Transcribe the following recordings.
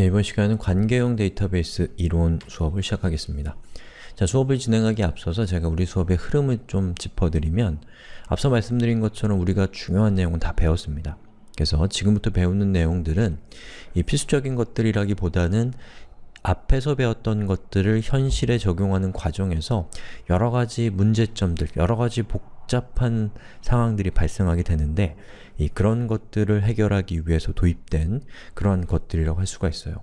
네, 이번 시간은 관계형 데이터베이스 이론 수업을 시작하겠습니다. 자, 수업을 진행하기에 앞서서 제가 우리 수업의 흐름을 좀 짚어드리면 앞서 말씀드린 것처럼 우리가 중요한 내용은 다 배웠습니다. 그래서 지금부터 배우는 내용들은 이 필수적인 것들이라기보다는 앞에서 배웠던 것들을 현실에 적용하는 과정에서 여러가지 문제점들, 여러가지 복 잡한 상황들이 발생하게 되는데 이 그런 것들을 해결하기 위해서 도입된 그러한 것들이라고 할 수가 있어요.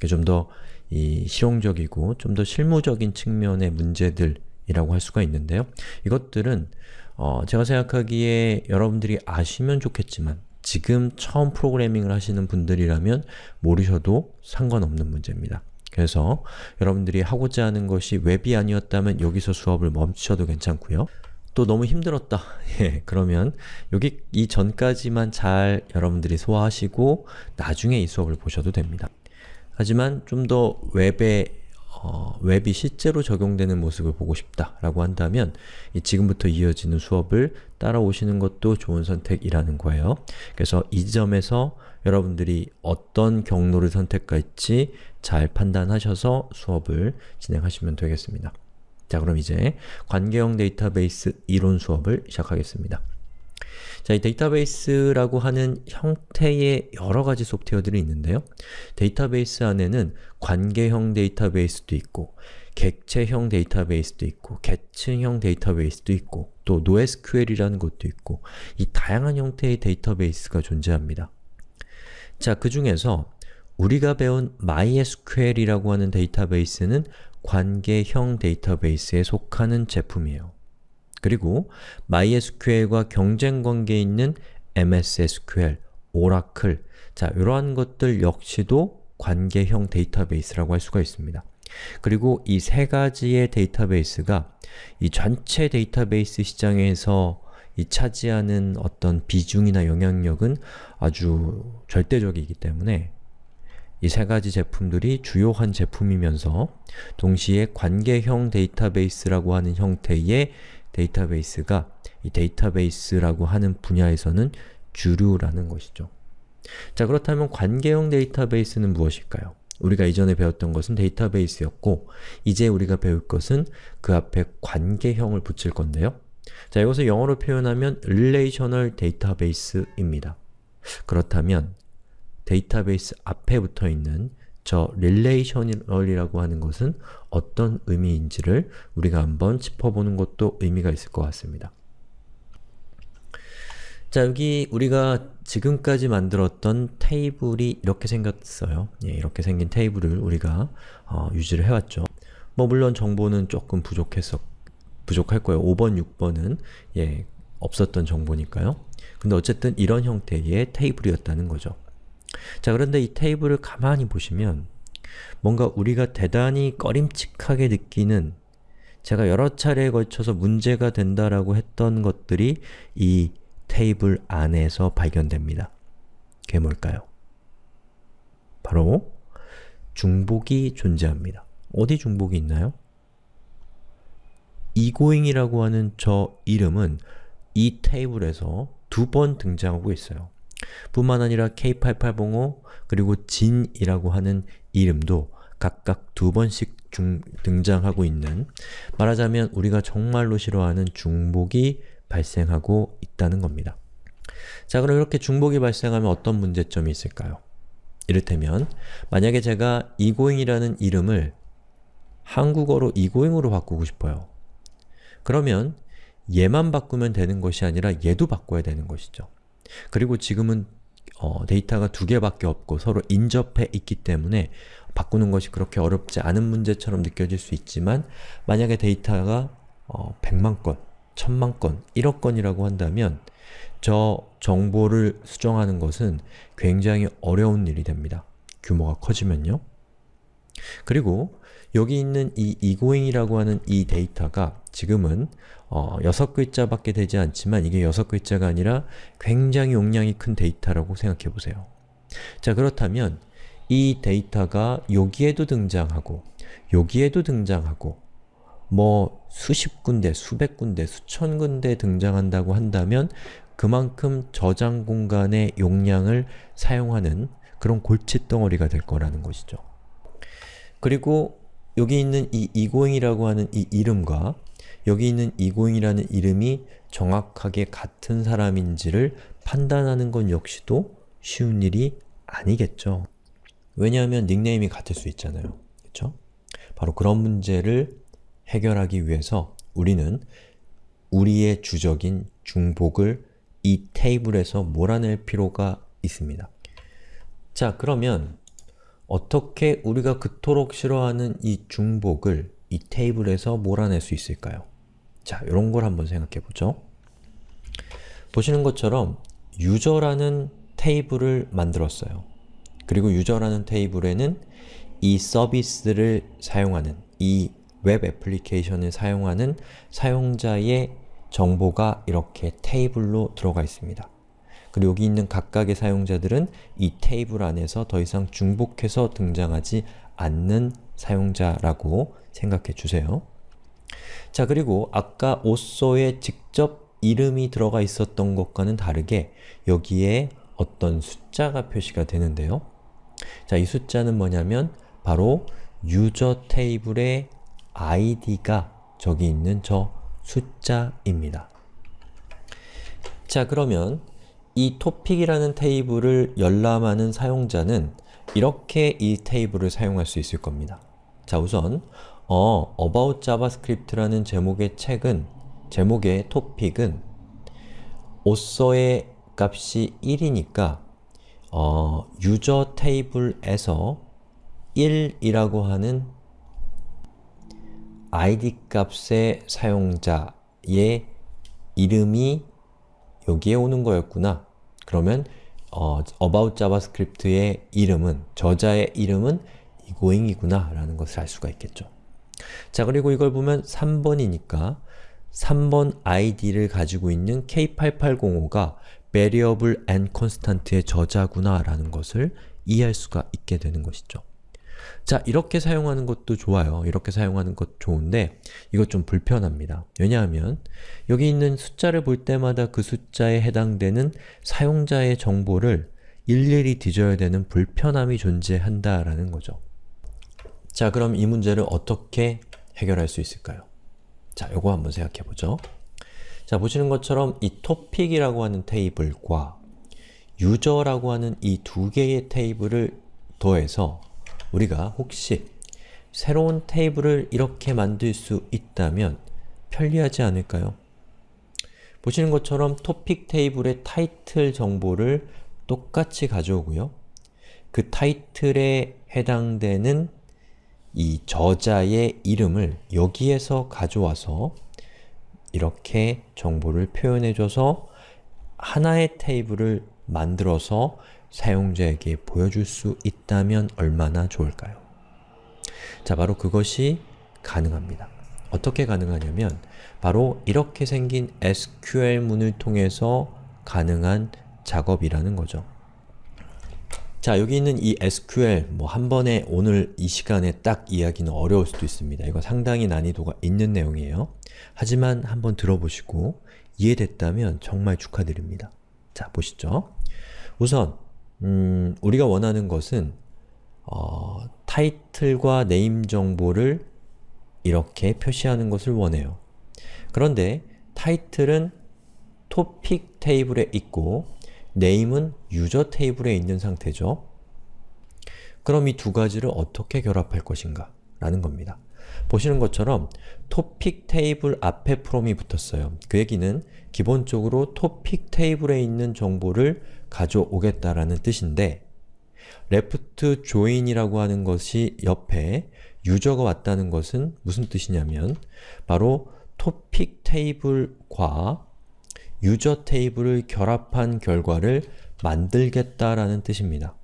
좀더이 실용적이고 좀 더 실무적인 측면의 문제들이라고 할 수가 있는데요. 이것들은 어 제가 생각하기에 여러분들이 아시면 좋겠지만 지금 처음 프로그래밍을 하시는 분들이라면 모르셔도 상관없는 문제입니다. 그래서 여러분들이 하고자 하는 것이 웹이 아니었다면 여기서 수업을 멈추셔도 괜찮고요. 또 너무 힘들었다. 예, 그러면 여기 이 전까지만 잘 여러분들이 소화하시고 나중에 이 수업을 보셔도 됩니다. 하지만 좀 더 웹에 어, 웹이 실제로 적용되는 모습을 보고 싶다라고 한다면 지금부터 이어지는 수업을 따라오시는 것도 좋은 선택이라는 거예요. 그래서 이 점에서 여러분들이 어떤 경로를 선택할지 잘 판단하셔서 수업을 진행하시면 되겠습니다. 자 그럼 이제 관계형 데이터베이스 이론 수업을 시작하겠습니다. 자, 이 데이터베이스라고 하는 형태의 여러 가지 소프트웨어들이 있는데요. 데이터베이스 안에는 관계형 데이터베이스도 있고 객체형 데이터베이스도 있고 계층형 데이터베이스도 있고 또 NoSQL이라는 것도 있고 이 다양한 형태의 데이터베이스가 존재합니다. 자, 그 중에서 우리가 배운 MySQL이라고 하는 데이터베이스는 관계형 데이터베이스에 속하는 제품이에요. 그리고 MySQL과 경쟁 관계에 있는 MSSQL, 오라클, 자 이러한 것들 역시도 관계형 데이터베이스라고 할 수가 있습니다. 그리고 이 세 가지의 데이터베이스가 이 전체 데이터베이스 시장에서 이 차지하는 어떤 비중이나 영향력은 아주 절대적이기 때문에 이 세 가지 제품들이 주요한 제품이면서 동시에 관계형 데이터베이스라고 하는 형태의 데이터베이스가 이 데이터베이스라고 하는 분야에서는 주류라는 것이죠. 자 그렇다면 관계형 데이터베이스는 무엇일까요? 우리가 이전에 배웠던 것은 데이터베이스였고 이제 우리가 배울 것은 그 앞에 관계형을 붙일 건데요. 자 이것을 영어로 표현하면 Relational Database입니다. 그렇다면 데이터베이스 앞에 붙어 있는 저 relational이라고 하는 것은 어떤 의미인지를 우리가 한번 짚어보는 것도 의미가 있을 것 같습니다. 자, 여기 우리가 지금까지 만들었던 테이블이 이렇게 생겼어요. 예, 이렇게 생긴 테이블을 우리가 어, 유지를 해왔죠. 뭐 물론 정보는 조금 부족했어 부족할 거예요. 5번, 6번은 예, 없었던 정보니까요. 근데 어쨌든 이런 형태의 테이블이었다는 거죠. 자 그런데 이 테이블을 가만히 보시면 뭔가 우리가 대단히 꺼림칙하게 느끼는 제가 여러 차례에 걸쳐서 문제가 된다라고 했던 것들이 이 테이블 안에서 발견됩니다. 그게 뭘까요? 바로 중복이 존재합니다. 어디 중복이 있나요? egoing이라고 하는 저 이름은 이 테이블에서 두 번 등장하고 있어요. 뿐만 아니라 K8805 그리고 진이라고 하는 이름도 각각 두 번씩 중, 등장하고 있는 말하자면 우리가 정말로 싫어하는 중복이 발생하고 있다는 겁니다. 자 그럼 이렇게 중복이 발생하면 어떤 문제점이 있을까요? 이를테면 만약에 제가 이고잉이라는 이름을 한국어로 이고잉으로 바꾸고 싶어요. 그러면 얘만 바꾸면 되는 것이 아니라 얘도 바꿔야 되는 것이죠. 그리고 지금은 어, 데이터가 두 개밖에 없고 서로 인접해 있기 때문에 바꾸는 것이 그렇게 어렵지 않은 문제처럼 느껴질 수 있지만 만약에 데이터가 어, 100만 건, 1000만 건, 1억 건이라고 한다면 저 정보를 수정하는 것은 굉장히 어려운 일이 됩니다. 규모가 커지면요. 그리고 여기 있는 이 egoing이라고 하는 이 데이터가 지금은 어, 6글자밖에 되지 않지만 이게 6글자가 아니라 굉장히 용량이 큰 데이터라고 생각해 보세요. 자 그렇다면 이 데이터가 여기에도 등장하고 여기에도 등장하고 뭐 수십 군데, 수백 군데, 수천 군데 등장한다고 한다면 그만큼 저장 공간의 용량을 사용하는 그런 골칫덩어리가 될 거라는 것이죠. 그리고 여기 있는 이 egoing이라고 하는 이 이름과 여기 있는 egoing이라는 이름이 정확하게 같은 사람인지를 판단하는 건 역시도 쉬운 일이 아니겠죠. 왜냐하면 닉네임이 같을 수 있잖아요. 그렇죠? 바로 그런 문제를 해결하기 위해서 우리는 우리의 주적인 중복을 이 테이블에서 몰아낼 필요가 있습니다. 자, 그러면 어떻게 우리가 그토록 싫어하는 이 중복을 이 테이블에서 몰아낼 수 있을까요? 자, 이런 걸 한번 생각해 보죠. 보시는 것처럼 user라는 테이블을 만들었어요. 그리고 user라는 테이블에는 이 서비스를 사용하는, 이 웹 애플리케이션을 사용하는 사용자의 정보가 이렇게 테이블로 들어가 있습니다. 그리고 여기 있는 각각의 사용자들은 이 테이블 안에서 더 이상 중복해서 등장하지 않는 사용자라고 생각해 주세요. 자 그리고 아까 오쏘에 직접 이름이 들어가 있었던 것과는 다르게 여기에 어떤 숫자가 표시가 되는데요. 자, 이 숫자는 뭐냐면 바로 유저 테이블의 id가 저기 있는 저 숫자입니다. 자, 그러면 이 topic이라는 테이블을 열람하는 사용자는 이렇게 이 테이블을 사용할 수 있을 겁니다. 자, 우선 어, About JavaScript라는 제목의 책은 제목의 topic은 author의 값이 1이니까 어, 유저 테이블에서 1이라고 하는 id 값의 사용자의 이름이 여기에 오는 거였구나. 그러면 어, about javascript의 이름은, 저자의 이름은 egoing이구나 라는 것을 알 수가 있겠죠. 자 그리고 이걸 보면 3번이니까 3번 id를 가지고 있는 K8805가 variable and constant의 저자구나 라는 것을 이해할 수가 있게 되는 것이죠. 자, 이렇게 사용하는 것도 좋아요. 이렇게 사용하는 것 좋은데 이것 좀 불편합니다. 왜냐하면 여기 있는 숫자를 볼 때마다 그 숫자에 해당되는 사용자의 정보를 일일이 뒤져야 되는 불편함이 존재한다라는 거죠. 자, 그럼 이 문제를 어떻게 해결할 수 있을까요? 자, 요거 한번 생각해 보죠. 자, 보시는 것처럼 이 topic이라고 하는 테이블과 user라고 하는 이 두 개의 테이블을 더해서 우리가 혹시 새로운 테이블을 이렇게 만들 수 있다면 편리하지 않을까요? 보시는 것처럼 토픽 테이블의 타이틀 정보를 똑같이 가져오고요. 그 타이틀에 해당되는 이 저자의 이름을 여기에서 가져와서 이렇게 정보를 표현해줘서 하나의 테이블을 만들어서 사용자에게 보여줄 수 있다면 얼마나 좋을까요? 자, 바로 그것이 가능합니다. 어떻게 가능하냐면 바로 이렇게 생긴 SQL문을 통해서 가능한 작업이라는 거죠. 자, 여기 있는 이 SQL 뭐 한 번에 오늘 이 시간에 딱 이야기는 어려울 수도 있습니다. 이거 상당히 난이도가 있는 내용이에요. 하지만 한번 들어보시고 이해됐다면 정말 축하드립니다. 자, 보시죠. 우선 음, 우리가 원하는 것은 어, 타이틀과 name 정보를 이렇게 표시하는 것을 원해요. 그런데 타이틀은 토픽 테이블에 있고 name은 user 테이블에 있는 상태죠. 그럼 이 두 가지를 어떻게 결합할 것인가? 라는 겁니다. 보시는 것처럼 토픽 테이블 앞에 from이 붙었어요. 그 얘기는 기본적으로 토픽 테이블에 있는 정보를 가져오겠다라는 뜻인데 left join이라고 하는 것이 옆에 유저가 왔다는 것은 무슨 뜻이냐면 바로 토픽 테이블과 유저 테이블을 결합한 결과를 만들겠다라는 뜻입니다.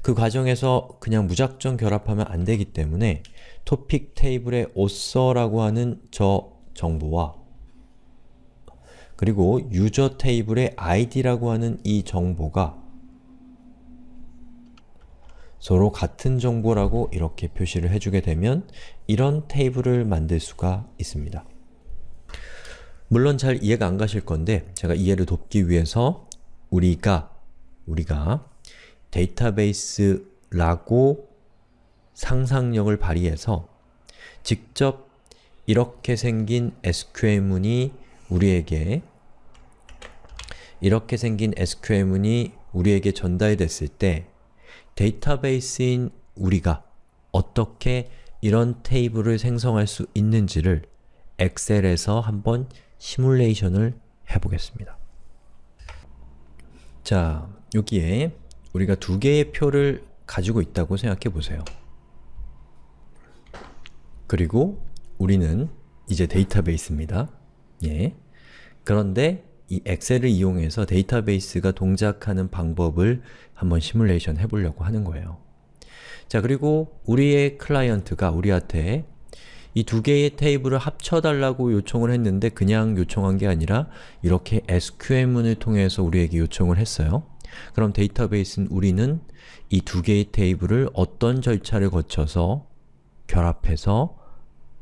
그 과정에서 그냥 무작정 결합하면 안 되기 때문에 토픽 테이블의 author라고 하는 저 정보와 그리고 유저 테이블의 id라고 하는 이 정보가 서로 같은 정보라고 이렇게 표시를 해주게 되면 이런 테이블을 만들 수가 있습니다. 물론 잘 이해가 안 가실 건데 제가 이해를 돕기 위해서 우리가 우리가 데이터베이스라고 상상력을 발휘해서 직접 이렇게 생긴 SQL문이 우리에게 이렇게 생긴 SQL문이 우리에게 전달이 됐을 때 데이터베이스인 우리가 어떻게 이런 테이블을 생성할 수 있는지를 엑셀에서 한번 시뮬레이션을 해보겠습니다. 자, 여기에 우리가 두 개의 표를 가지고 있다고 생각해 보세요. 그리고 우리는 이제 데이터베이스입니다. 예. 그런데 이 엑셀을 이용해서 데이터베이스가 동작하는 방법을 한번 시뮬레이션 해보려고 하는 거예요. 자 그리고 우리의 클라이언트가 우리한테 이 두 개의 테이블을 합쳐달라고 요청을 했는데 그냥 요청한 게 아니라 이렇게 SQL문을 통해서 우리에게 요청을 했어요. 그럼 데이터베이스는 우리는 이 두 개의 테이블을 어떤 절차를 거쳐서 결합해서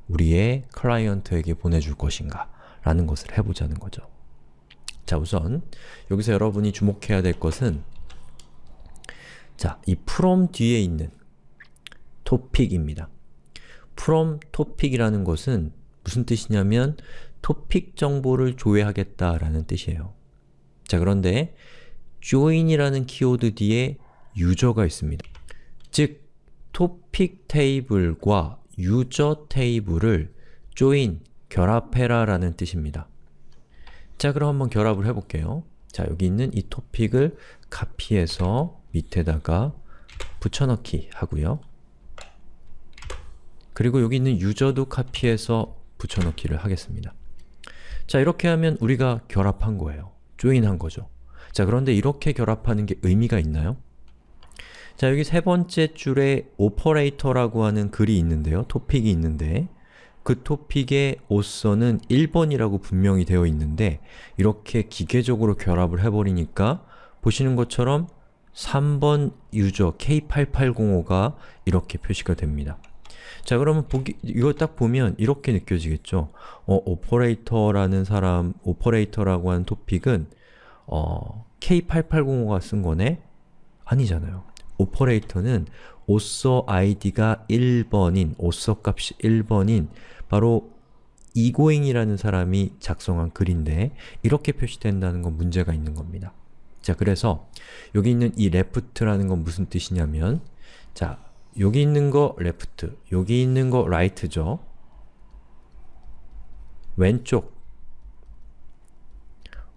우리의 클라이언트에게 보내줄 것인가 라는 것을 해보자는 거죠. 자 우선 여기서 여러분이 주목해야 될 것은 자, 이 from 뒤에 있는 topic입니다. from topic이라는 것은 무슨 뜻이냐면 토픽 정보를 조회하겠다라는 뜻이에요. 자 그런데 join이라는 키워드 뒤에 유저가 있습니다. 즉, 토픽 테이블과 유저 테이블을 join, 결합해라 라는 뜻입니다. 자 그럼 한번 결합을 해볼게요. 자 여기 있는 이 토픽을 카피해서 밑에다가 붙여넣기 하고요. 그리고 여기 있는 유저도 카피해서 붙여넣기를 하겠습니다. 자 이렇게 하면 우리가 결합한 거예요. join한 거죠. 자 그런데 이렇게 결합하는 게 의미가 있나요? 자 여기 세 번째 줄에 오퍼레이터라고 하는 글이 있는데요. topic이 있는데 그 topic의 author는 1번이라고 분명히 되어 있는데 이렇게 기계적으로 결합을 해버리니까 보시는 것처럼 3번 user K8805가 이렇게 표시가 됩니다. 자 그러면 보기, 이거 딱 보면 이렇게 느껴지겠죠? 어, 오퍼레이터라는 사람, 오퍼레이터라고 하는 topic은 어, K8805가 쓴 거네? 아니잖아요. 오퍼레이터는 오서 id가 1번인, 오서 값이 1번인 바로 egoing이라는 사람이 작성한 글인데 이렇게 표시된다는 건 문제가 있는 겁니다. 자, 그래서 여기 있는 이 left라는 건 무슨 뜻이냐면 자, 여기 있는 거 left, 여기 있는 거 right죠. 왼쪽,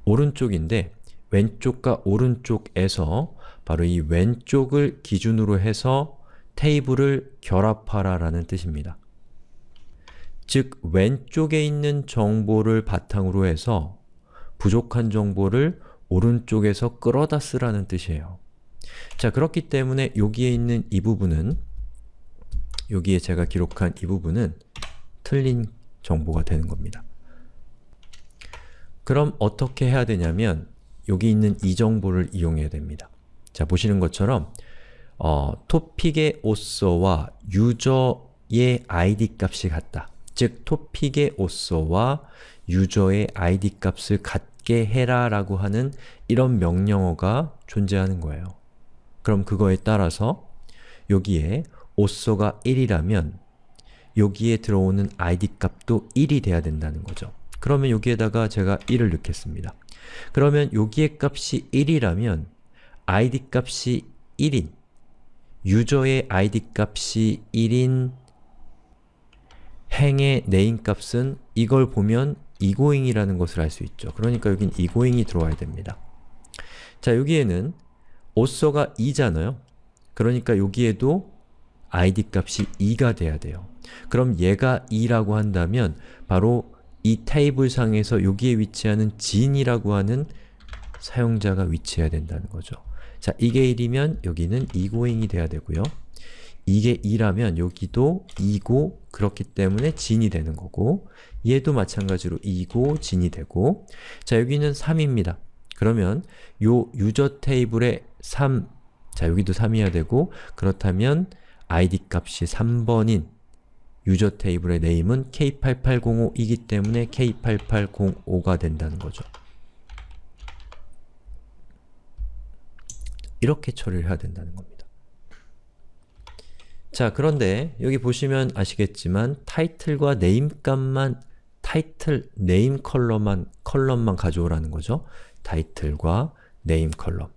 오른쪽인데 왼쪽과 오른쪽에서 바로 이 왼쪽을 기준으로 해서 테이블을 결합하라 라는 뜻입니다. 즉, 왼쪽에 있는 정보를 바탕으로 해서 부족한 정보를 오른쪽에서 끌어다 쓰라는 뜻이에요. 자, 그렇기 때문에 여기에 있는 이 부분은 여기에 제가 기록한 이 부분은 틀린 정보가 되는 겁니다. 그럼 어떻게 해야 되냐면 여기 있는 이 정보를 이용해야 됩니다. 자, 보시는 것처럼 어, 토픽의 오서와 유저의 id 값이 같다. 즉, 토픽의 오서와 유저의 id 값을 같게 해라 라고 하는 이런 명령어가 존재하는 거예요. 그럼 그거에 따라서 여기에 오서가 1이라면 여기에 들어오는 id 값도 1이 돼야 된다는 거죠. 그러면 여기에다가 제가 1을 넣겠습니다. 그러면 여기에 값이 1이라면 id 값이 1인 유저의 id 값이 1인 행의 name 값은 이걸 보면 egoing이라는 것을 알 수 있죠. 그러니까 여긴 egoing이 들어와야 됩니다. 자, 여기에는 오서가 2잖아요. 그러니까 여기에도 id 값이 2가 돼야 돼요. 그럼 얘가 2라고 한다면 바로 이 테이블 상에서 여기에 위치하는 진이라고 하는 사용자가 위치해야 된다는 거죠. 자, 이게 1이면 여기는 egoing이 돼야 되고요. 이게 2라면 여기도 2고 그렇기 때문에 진이 되는 거고 얘도 마찬가지로 2고 진이 되고 자, 여기는 3입니다. 그러면 요 유저 테이블에 3, 자 여기도 3이어야 되고 그렇다면 id 값이 3번인 유저 테이블의 네임은 K8805이기 때문에 K8805가 된다는 거죠. 이렇게 처리를 해야 된다는 겁니다. 자, 그런데 여기 보시면 아시겠지만 타이틀과 네임 값만 타이틀 name column만 column만 가져오라는 거죠. 타이틀과 name column.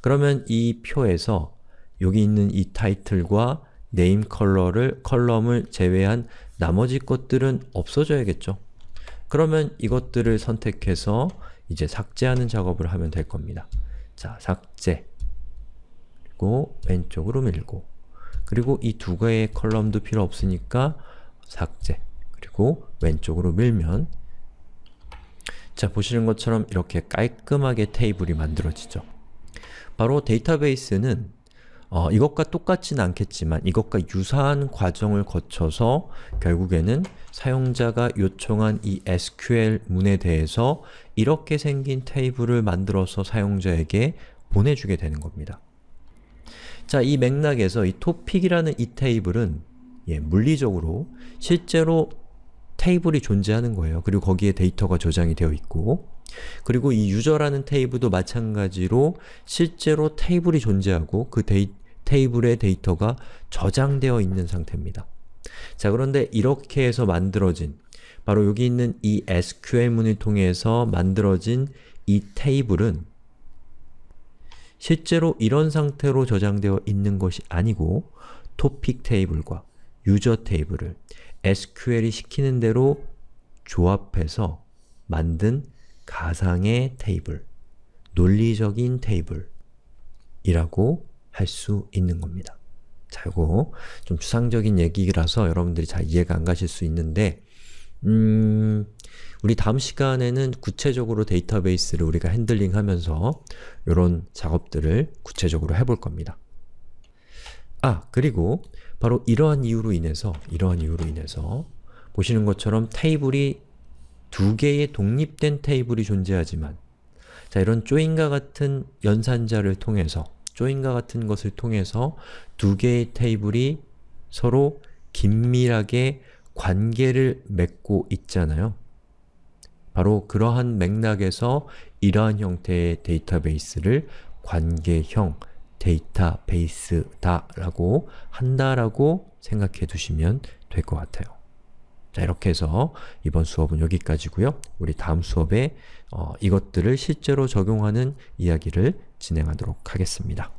그러면 이 표에서 여기 있는 이 타이틀과 name 컬러를 column을 제외한 나머지 것들은 없어져야겠죠. 그러면 이것들을 선택해서 이제 삭제하는 작업을 하면 될 겁니다. 자, 삭제 그리고 왼쪽으로 밀고 그리고 이 두 개의 column도 필요 없으니까 삭제 그리고 왼쪽으로 밀면 자, 보시는 것처럼 이렇게 깔끔하게 테이블이 만들어지죠. 바로 데이터베이스는 어, 이것과 똑같지는 않겠지만 이것과 유사한 과정을 거쳐서 결국에는 사용자가 요청한 이 SQL 문에 대해서 이렇게 생긴 테이블을 만들어서 사용자에게 보내주게 되는 겁니다. 자, 이 맥락에서 이 topic이라는 이 테이블은 예, 물리적으로 실제로 테이블이 존재하는 거예요. 그리고 거기에 데이터가 저장이 되어 있고 그리고 이 user라는 테이블도 마찬가지로 실제로 테이블이 존재하고 그 데이, 테이블의 데이터가 저장되어 있는 상태입니다. 자 그런데 이렇게 해서 만들어진 바로 여기 있는 이 SQL문을 통해서 만들어진 이 테이블은 실제로 이런 상태로 저장되어 있는 것이 아니고 토픽 테이블과 유저 테이블을 SQL이 시키는 대로 조합해서 만든 가상의 테이블, 논리적인 테이블이라고 할 수 있는 겁니다. 자, 이거 좀 추상적인 얘기라서 여러분들이 잘 이해가 안 가실 수 있는데 음, 우리 다음 시간에는 구체적으로 데이터베이스를 우리가 handling 하면서 이런 작업들을 구체적으로 해볼 겁니다. 아, 그리고 바로 이러한 이유로 인해서 이러한 이유로 인해서 보시는 것처럼 테이블이 두 개의 독립된 테이블이 존재하지만 자 이런 join과 같은 연산자를 통해서 join과 같은 것을 통해서 두 개의 테이블이 서로 긴밀하게 관계를 맺고 있잖아요. 바로 그러한 맥락에서 이러한 형태의 데이터베이스를 관계형 데이터베이스다 라고 한다라고 생각해 두시면 될 것 같아요. 자 이렇게 해서 이번 수업은 여기까지고요. 우리 다음 수업에 어, 이것들을 실제로 적용하는 이야기를 진행하도록 하겠습니다.